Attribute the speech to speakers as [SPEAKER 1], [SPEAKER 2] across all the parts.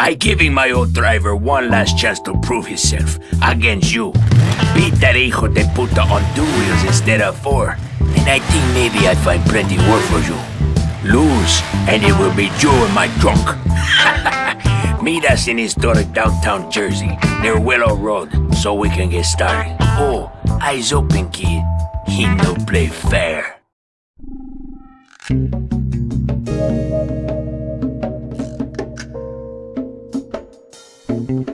[SPEAKER 1] I giving my old driver one last chance to prove himself against you. Beat that hijo de puta on two wheels instead of four. And I think maybe I find plenty work for you. Lose, and it will be you in my trunk. Meet us in historic downtown Jersey, near Willow Road, so we can get started. Oh, eyes open, kid. He no play fair. You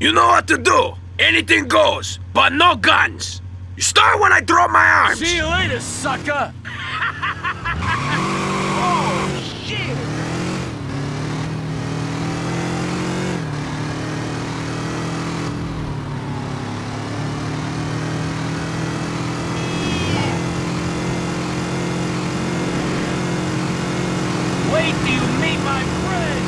[SPEAKER 1] know what to do. Anything goes, but no guns. You start when I drop my arms.
[SPEAKER 2] See you later, sucker! oh, shit! Wait till you meet my friends!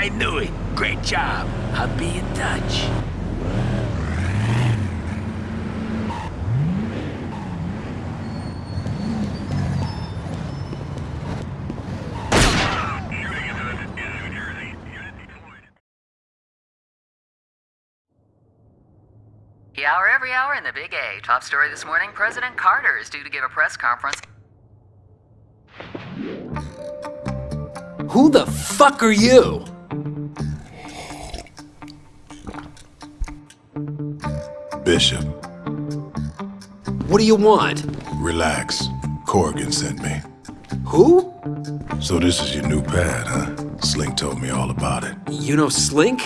[SPEAKER 1] I knew it. Great job. I'll be in touch.
[SPEAKER 3] The hour every hour in the Big A. Top story this morning President Carter is due to give a press conference.
[SPEAKER 4] Who the fuck are you?
[SPEAKER 5] Bishop.
[SPEAKER 4] What do you want?
[SPEAKER 5] Relax. Corrigan sent me.
[SPEAKER 4] Who?
[SPEAKER 5] So this is your new pad, huh? Slink told me all about it.
[SPEAKER 4] You know Slink?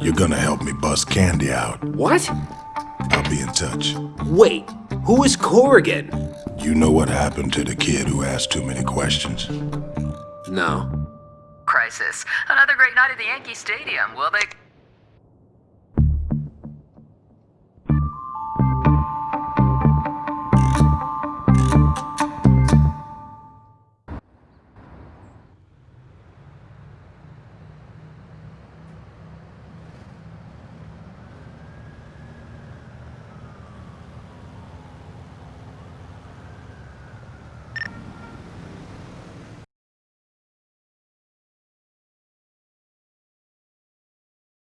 [SPEAKER 5] You're gonna help me bust Candy out.
[SPEAKER 4] What?
[SPEAKER 5] I'll be in touch.
[SPEAKER 4] Wait, who is Corrigan?
[SPEAKER 5] You know what happened to the kid who asked too many questions?
[SPEAKER 4] No.
[SPEAKER 3] Crisis. Another great night at the Yankee Stadium. Will they.